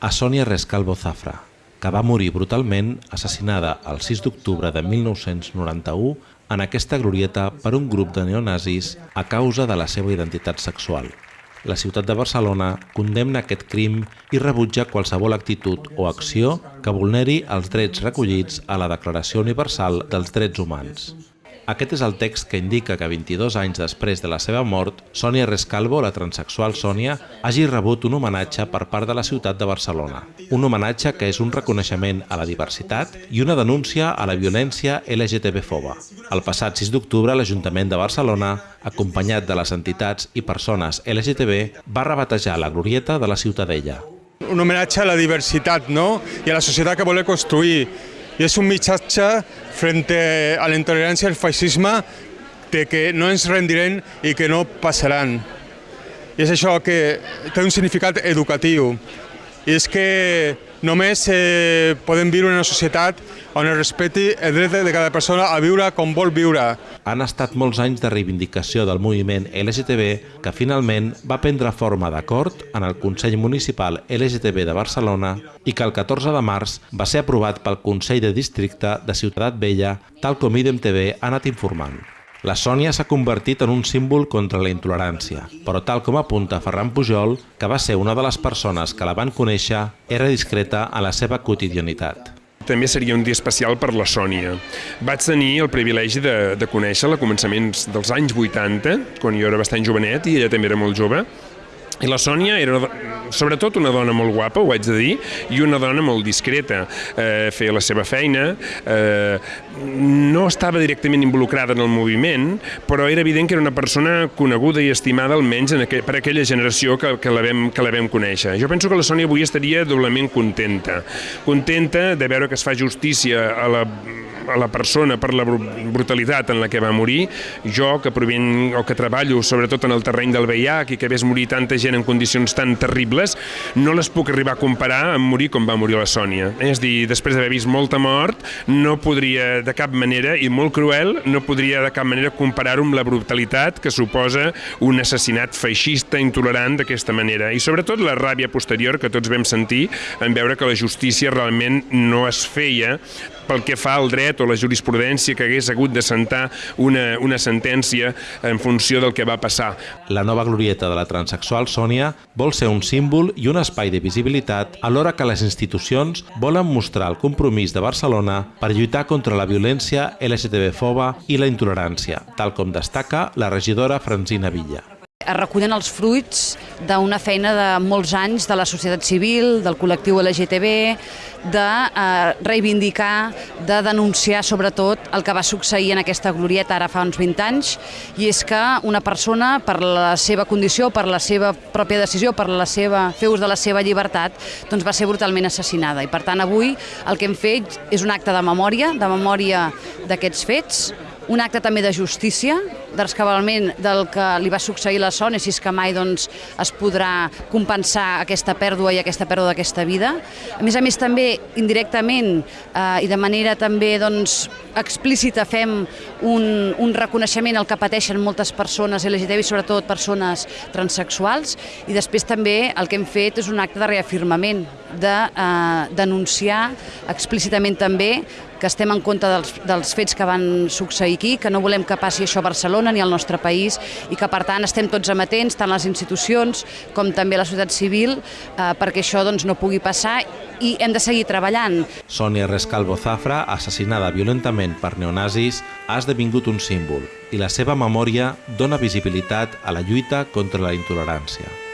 a Sònia Rescalvo Zafra, que va morir brutalment assassinada el 6 d'octubre de 1991 en aquesta glorieta per un grup de neonazis a causa de la seva identitat sexual. La ciutat de Barcelona condemna aquest crim i rebutja qualsevol actitud o acció que vulneri els drets recollits a la Declaració Universal dels Drets Humans. Aquest és el text que indica que 22 anys després de la seva mort, Sònia Rescalvo, la transexual Sònia, hagi rebut un homenatge per part de la ciutat de Barcelona. Un homenatge que és un reconeixement a la diversitat i una denúncia a la violència LGTB-foba. El passat 6 d'octubre, l'Ajuntament de Barcelona, acompanyat de les entitats i persones LGTB, va rebatejar la glorieta de la Ciutadella. Un homenatge a la diversitat no? i a la societat que vol construir i és un missatge frente a la intolerància al feixisme de que no ens rendirem i que no passaran. I és això que té un significat educatiu. I és que només eh, podem viure en una societat on es respecti el dret de cada persona a viure com vol viure. Han estat molts anys de reivindicació del moviment LGTB que finalment va prendre forma d'acord en el Consell Municipal LGTB de Barcelona i que el 14 de març va ser aprovat pel Consell de Districte de Ciutat Vella, tal com IDEM-TV ha anat informant. La Sònia s'ha convertit en un símbol contra la intolerància, però tal com apunta Ferran Pujol, que va ser una de les persones que la van conèixer, era discreta a la seva quotidianitat també seria un dia especial per la Sònia. Vaig tenir el privilegi de, de conèixer-la a començaments dels anys 80, quan jo era bastant jovenet i ella també era molt jove, i la Sònia era sobretot una dona molt guapa, ho haig de dir, i una dona molt discreta. Eh, feia la seva feina, eh, no estava directament involucrada en el moviment, però era evident que era una persona coneguda i estimada almenys en aqu per aquella generació que, que, la vam, que la vam conèixer. Jo penso que la Sònia avui estaria doblement contenta. Contenta de veure que es fa justícia a la a la persona per la brutalitat en la que va morir. Jo, que provenc o que treballo sobretot en el terreny del VIH i que ves morir tanta gent en condicions tan terribles, no les puc arribar a comparar amb morir com va morir la Sònia. És dir, després d'haver vist molta mort, no podria de cap manera, i molt cruel, no podria de cap manera comparar-ho amb la brutalitat que suposa un assassinat feixista intolerant d'aquesta manera. I sobretot la ràbia posterior que tots vam sentir en veure que la justícia realment no es feia pel que fa al dret o la jurisprudència que hagués hagut de sentar una, una sentència en funció del que va passar. La nova glorieta de la transexual Sònia vol ser un símbol i un espai de visibilitat alhora que les institucions volen mostrar el compromís de Barcelona per lluitar contra la violència LGTB-foba i la intolerància, tal com destaca la regidora Francina Villa es recullen els fruits d'una feina de molts anys de la societat civil, del col·lectiu LGTB, de eh, reivindicar, de denunciar sobretot el que va succeir en aquesta glorieta ara fa uns 20 anys, i és que una persona, per la seva condició, per la seva pròpia decisió, per la seva, fer ús de la seva llibertat, doncs va ser brutalment assassinada. I per tant avui el que hem fet és un acte de memòria, de memòria d'aquests fets, un acte també de justícia, d'escabalment del que li va succeir la Sònia, si és que mai doncs, es podrà compensar aquesta pèrdua i aquesta pèrdua d'aquesta vida. A més a més, també indirectament eh, i de manera també doncs, explícita fem un, un reconeixement al que pateixen moltes persones LGTBI, sobretot persones transexuals, i després també el que hem fet és un acte de reafirmament, de eh, denunciar explícitament també que estem en compte dels, dels fets que van succeir aquí, que no volem que passi això a Barcelona ni al nostre país i que per tant estem tots amatents, tant les institucions com també la societat civil, eh, perquè això doncs, no pugui passar i hem de seguir treballant. Sònia Rescalvo Zafra, assassinada violentament per neonazis, ha esdevingut un símbol i la seva memòria dona visibilitat a la lluita contra la intolerància.